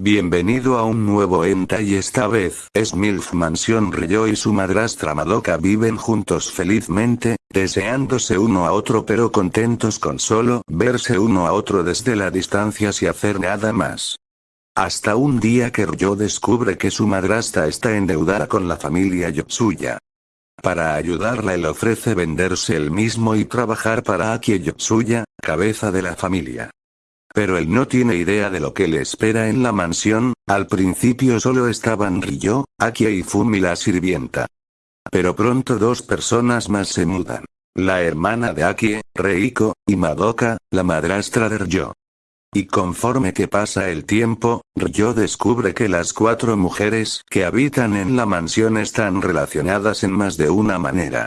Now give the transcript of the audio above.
Bienvenido a un nuevo enta y esta vez es MILF Mansión Ryo y su madrastra Madoka viven juntos felizmente, deseándose uno a otro pero contentos con solo verse uno a otro desde la distancia sin hacer nada más. Hasta un día que Ryo descubre que su madrastra está endeudada con la familia Yotsuya. Para ayudarla él ofrece venderse él mismo y trabajar para Aki Yotsuya, cabeza de la familia. Pero él no tiene idea de lo que le espera en la mansión, al principio solo estaban Ryo, Akia y Fumi la sirvienta. Pero pronto dos personas más se mudan. La hermana de Akie, Reiko, y Madoka, la madrastra de Ryo. Y conforme que pasa el tiempo, Ryo descubre que las cuatro mujeres que habitan en la mansión están relacionadas en más de una manera.